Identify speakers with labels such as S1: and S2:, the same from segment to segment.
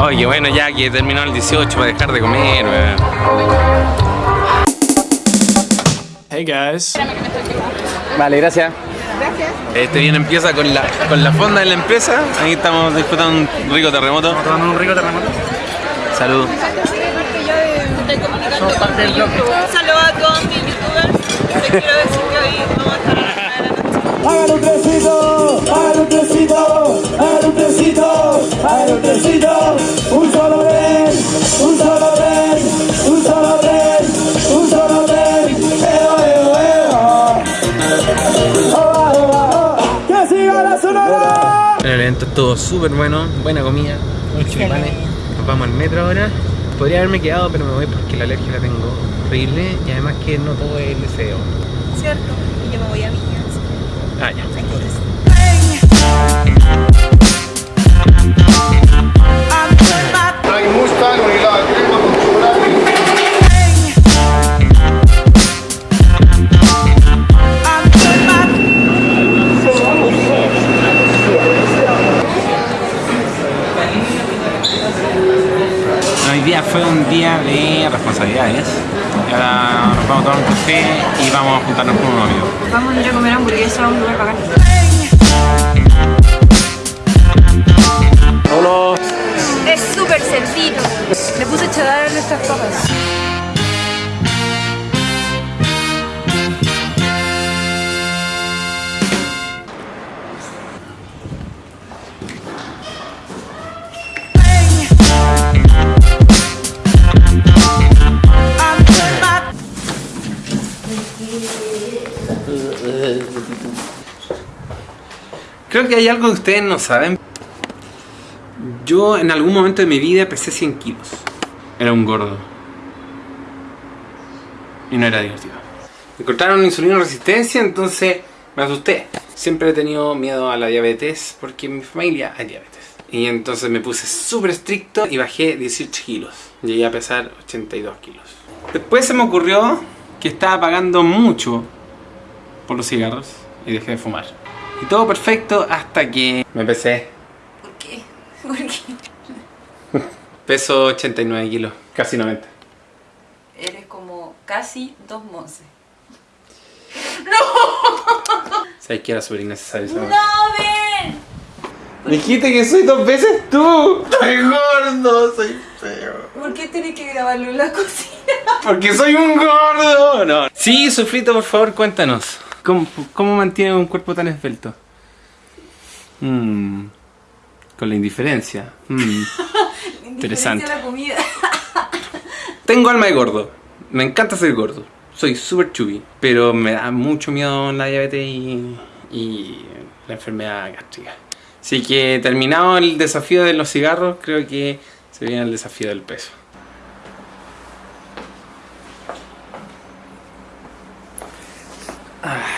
S1: Oye, bueno, ya que terminó el 18 para dejar de comer, weón.
S2: Hey guys.
S1: Vale, gracias.
S3: Gracias.
S1: Este bien empieza con la, con la fonda de la empresa. Ahí estamos disfrutando un rico terremoto.
S2: Tomando un rico terremoto.
S1: Salud.
S2: Somos parte del bloque.
S3: Un saludo a todos mis youtubers.
S1: El estuvo súper bueno, buena comida, muchos. Nos vamos al metro ahora. Podría haberme quedado, pero me voy porque la alergia la tengo horrible y además que no todo es deseo.
S3: ¿Cierto?
S1: Día un de responsabilidades. Y ahora nos vamos a tomar un café y vamos a juntarnos con unos amigos.
S3: Vamos a ir a comer hamburguesa a un lugar bacán. Es súper sencillo. Le puse cheddar a nuestras papas.
S1: Creo que hay algo que ustedes no saben. Yo en algún momento de mi vida pesé 100 kilos. Era un gordo. Y no era divertido. Encontraron insulina resistencia, entonces me asusté. Siempre he tenido miedo a la diabetes porque en mi familia hay diabetes. Y entonces me puse súper estricto y bajé 18 kilos. Llegué a pesar 82 kilos. Después se me ocurrió que estaba pagando mucho por los cigarros y dejé de fumar. Y todo perfecto hasta que me pesé.
S3: ¿Por qué? ¿Por qué?
S1: Peso 89 kilos, casi 90.
S3: Eres como casi dos monces.
S1: ¿Sabes que era súper innecesario?
S3: ¡No, ven!
S1: Dijiste que soy dos veces tú. Soy gordo, soy feo.
S3: ¿Por qué tenés que grabarlo en la cocina?
S1: Porque soy un gordo. No. Sí, Sufrito, por favor, cuéntanos. ¿Cómo, cómo mantiene un cuerpo tan esbelto? Mm, con la indiferencia. Mm. Interesante.
S3: la comida.
S1: Tengo alma de gordo. Me encanta ser gordo. Soy súper chubby. Pero me da mucho miedo la diabetes y, y la enfermedad gástrica. Así que terminado el desafío de los cigarros, creo que se viene el desafío del peso. Ah.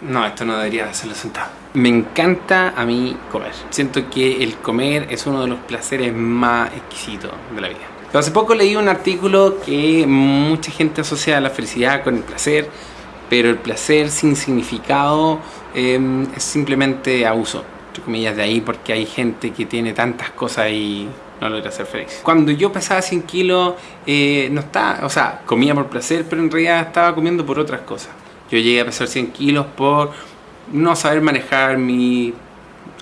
S1: No, esto no debería hacerlo sentado. Me encanta a mí comer. Siento que el comer es uno de los placeres más exquisitos de la vida. Hace poco leí un artículo que mucha gente asocia la felicidad con el placer, pero el placer sin significado eh, es simplemente abuso, entre comillas, de ahí porque hay gente que tiene tantas cosas y no logra ser feliz. Cuando yo pesaba 100 kilos, eh, no estaba, o sea, comía por placer, pero en realidad estaba comiendo por otras cosas. Yo llegué a pesar 100 kilos por no saber manejar mi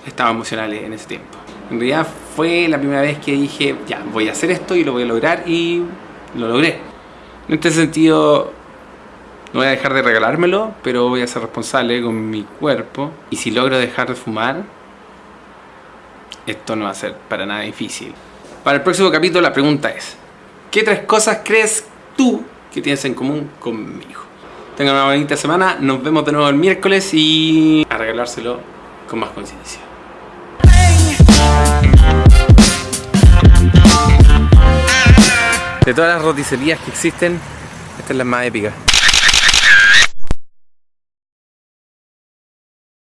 S1: estado emocional en ese tiempo. En realidad fue la primera vez que dije, ya, voy a hacer esto y lo voy a lograr y lo logré. En este sentido, no voy a dejar de regalármelo, pero voy a ser responsable con mi cuerpo. Y si logro dejar de fumar, esto no va a ser para nada difícil. Para el próximo capítulo la pregunta es, ¿qué tres cosas crees tú que tienes en común conmigo? Tengan una bonita semana, nos vemos de nuevo el miércoles y a regalárselo con más conciencia. De todas las roticerías que existen, esta es la más épica.